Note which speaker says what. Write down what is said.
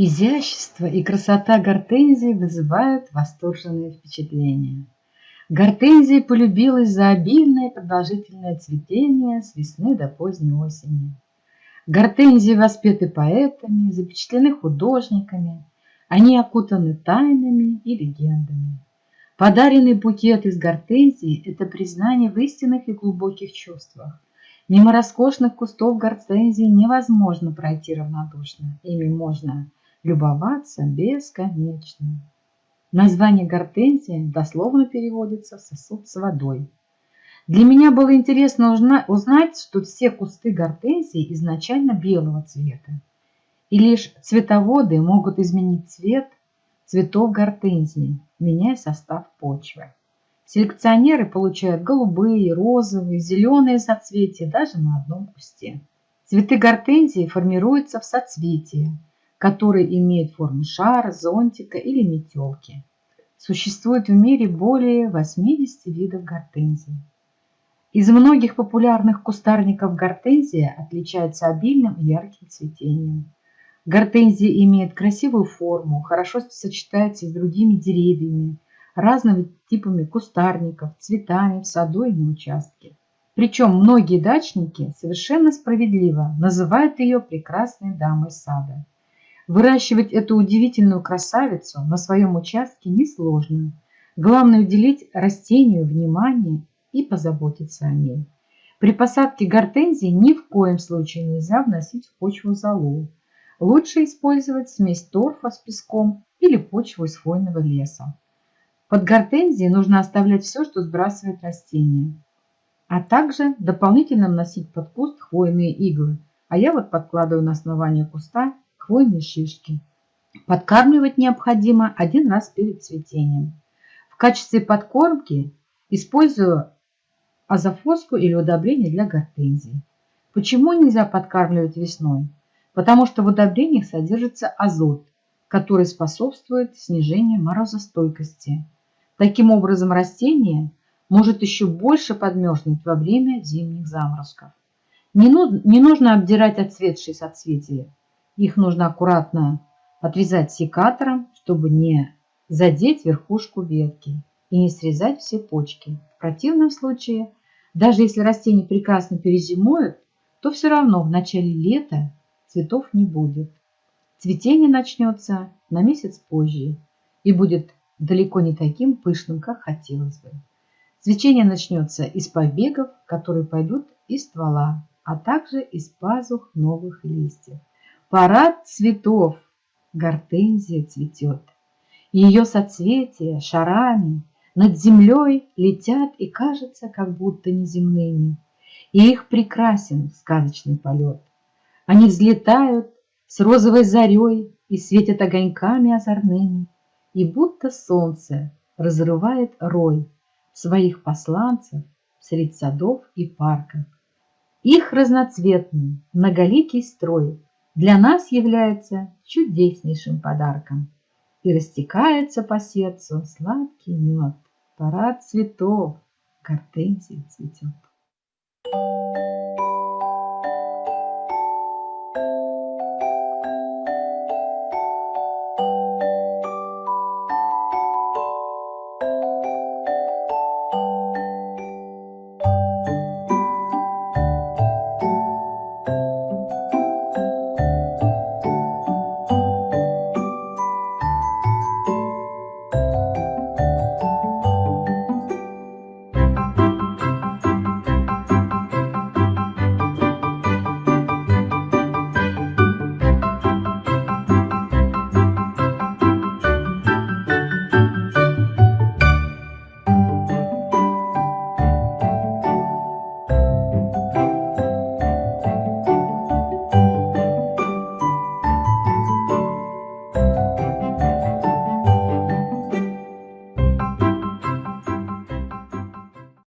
Speaker 1: Изящество и красота гортензии вызывают восторженные впечатления. Гортензия полюбилась за обильное продолжительное цветение с весны до поздней осени. Гортензии воспеты поэтами, запечатлены художниками, они окутаны тайнами и легендами. Подаренный букет из гортензии – это признание в истинных и глубоких чувствах. Мимо роскошных кустов гортензии невозможно пройти равнодушно. Ими можно любоваться бесконечно. Название гортензия дословно переводится «сосуд с водой». Для меня было интересно узнать, что все кусты гортензии изначально белого цвета, и лишь цветоводы могут изменить цвет цветов гортензии, меняя состав почвы. Селекционеры получают голубые, розовые, зеленые соцветия даже на одном кусте. Цветы гортензии формируются в соцветии, который имеет форму шара, зонтика или метелки. Существует в мире более 80 видов гортензий. Из многих популярных кустарников гортензия отличается обильным и ярким цветением. Гортензия имеет красивую форму, хорошо сочетается с другими деревьями, разными типами кустарников, цветами в саду и на участке. Причем многие дачники совершенно справедливо называют ее прекрасной дамой сада. Выращивать эту удивительную красавицу на своем участке несложно. Главное уделить растению внимание и позаботиться о ней. При посадке гортензии ни в коем случае нельзя вносить в почву золу. Лучше использовать смесь торфа с песком или почву из хвойного леса. Под гортензией нужно оставлять все, что сбрасывает растение, а также дополнительно вносить под куст хвойные иглы. А я вот подкладываю на основание куста хвойные шишки. Подкармливать необходимо один раз перед цветением. В качестве подкормки использую азофоску или удобрение для гортензий. Почему нельзя подкармливать весной? Потому что в удобрениях содержится азот, который способствует снижению морозостойкости. Таким образом растение может еще больше подмерзнуть во время зимних заморозков. Не, нужно обдирать отцветшие соцветия. Их нужно аккуратно отрезать секатором, чтобы не задеть верхушку ветки и не срезать все почки. В противном случае, даже если растения прекрасно перезимуют, то все равно в начале лета цветов не будет. Цветение начнется на месяц позже и будет далеко не таким пышным, как хотелось бы. Цветение начнется из побегов, которые пойдут из ствола, а также из пазух новых листьев. Парад цветов. Гортензия цветет. Ее соцветия шарами над землей летят и кажется, как будто неземными. И их прекрасен сказочный полет. Они взлетают с розовой зарей и светят огоньками озорными, и будто солнце разрывает рой своих посланцев среди садов и парков. Их разноцветный, многоликий строй для нас является чудеснейшим подарком. И растекается по сердцу сладкий мед, парад цветов, гортензия цветет.